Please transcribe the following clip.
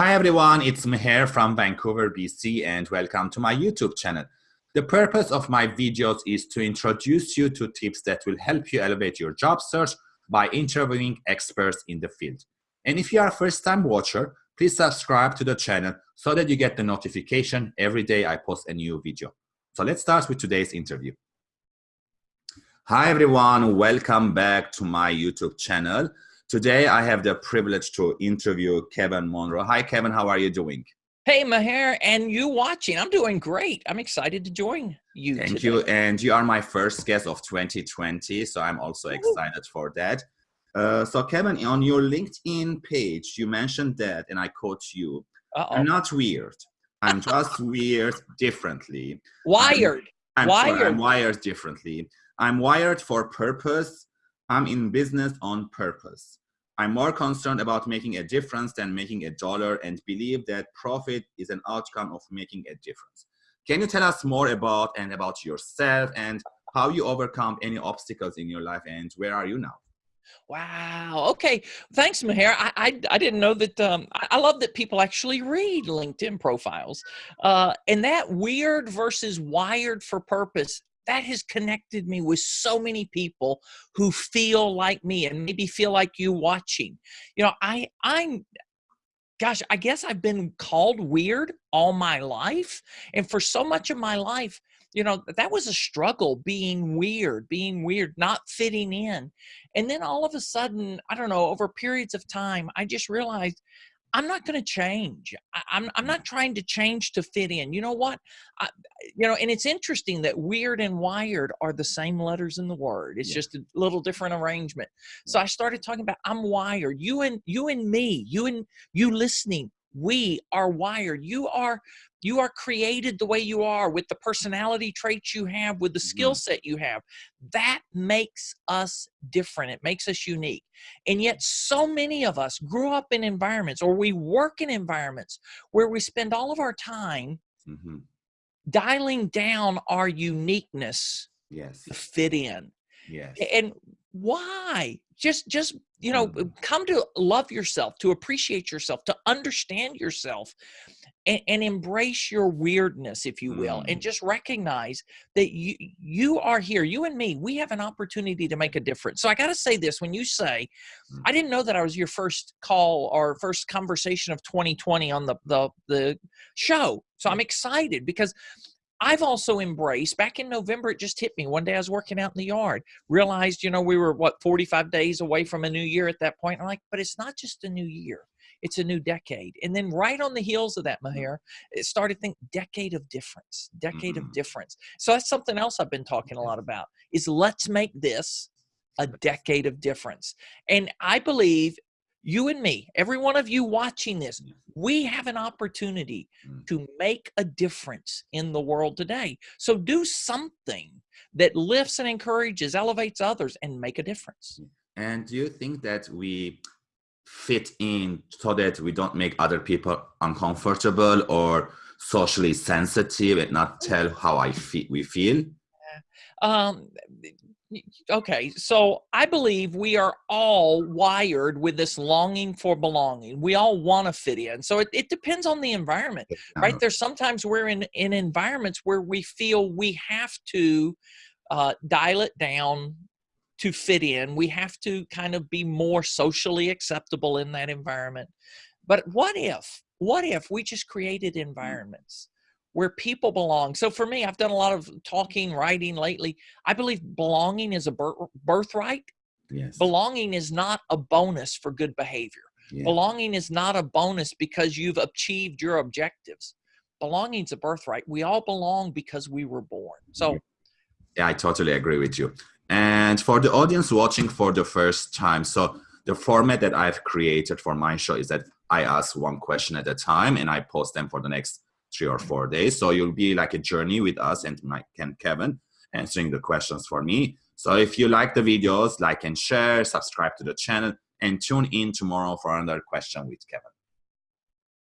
Hi everyone, it's Meher from Vancouver, BC and welcome to my YouTube channel. The purpose of my videos is to introduce you to tips that will help you elevate your job search by interviewing experts in the field. And if you are a first time watcher, please subscribe to the channel so that you get the notification every day I post a new video. So let's start with today's interview. Hi everyone, welcome back to my YouTube channel. Today, I have the privilege to interview Kevin Monroe. Hi, Kevin. How are you doing? Hey, Meher, and you watching. I'm doing great. I'm excited to join you. Thank today. you. And you are my first guest of 2020, so I'm also excited for that. Uh, so, Kevin, on your LinkedIn page, you mentioned that, and I quote you uh -oh. I'm not weird. I'm just weird differently. Wired. I'm, I'm wired. Sorry, I'm wired differently. I'm wired for purpose. I'm in business on purpose. I'm more concerned about making a difference than making a dollar and believe that profit is an outcome of making a difference. Can you tell us more about and about yourself and how you overcome any obstacles in your life and where are you now? Wow. Okay. Thanks, Meher. I, I, I didn't know that. Um, I, I, love that people actually read LinkedIn profiles. Uh, and that weird versus wired for purpose that has connected me with so many people who feel like me and maybe feel like you watching. You know, I I'm gosh, I guess I've been called weird all my life. And for so much of my life, you know, that was a struggle being weird, being weird, not fitting in. And then all of a sudden, I don't know, over periods of time, I just realized I'm not going to change. I, I'm, I'm mm-hmm. not trying to change to fit in. You know what? I, you know, and it's interesting that weird and wired are the same letters in the word. It's yeah. just a little different arrangement. So I started talking about I'm wired. You and you and me, you and you listening, we are wired. You are you are created the way you are with the personality traits you have, with the skill mm-hmm. set you have. That makes us different. It makes us unique. And yet, so many of us grew up in environments or we work in environments where we spend all of our time mm-hmm. dialing down our uniqueness yes. to fit in. Yes. And why? Just, just you know, mm-hmm. come to love yourself, to appreciate yourself, to understand yourself and, and, embrace your weirdness, if you will, mm. and just recognize that you you are here. You and me, we have an opportunity to make a difference. So I got to say this: when you say, mm. "I didn't know that I was your first call or first conversation of 2020 on the the the show," so I'm excited because I've also embraced back in November, it just hit me. One day I was working out in the yard, realized, you know, we were what 45 days away from a new year at that point. I'm like, but it's not just a new year it's a new decade. And then right on the heels of that, mm-hmm. It started think decade of difference, decade mm-hmm. of difference. So that's something else I've been talking a lot about is let's make this a decade of difference. And I believe you and me, every one of you watching this, we have an opportunity mm. to make a difference in the world today. So do something that lifts and encourages, elevates others, and make a difference. And do you think that we fit in so that we don't make other people uncomfortable or socially sensitive and not tell how I feel we feel? Um, okay, so I believe we are all wired with this longing for belonging. We all want to fit in. So it, it depends on the environment, right? There's sometimes we're in, in environments where we feel we have to uh, dial it down, to fit in. We have to kind of be more socially acceptable in that environment. But what if, what if we just created mm. environments where people belong? So for me, I've done a lot of talking, writing lately. I believe belonging is a birthright. Yes. Belonging is not a bonus for good behavior. Yeah. Belonging is not a bonus because you've achieved your objectives. Belonging is a birthright. We all belong because we were born. So, yeah, I totally agree with you. And for the audience watching for the first time, so the format that I've created for my show is that I ask one question at a time and I post them for the next three or four days. So you'll be like a journey with us and Mike and Kevin answering the questions for me. So if you like the videos, like and share, subscribe to the channel, and tune in tomorrow for another question with Kevin.